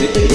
You.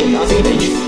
I'll see you, bitch.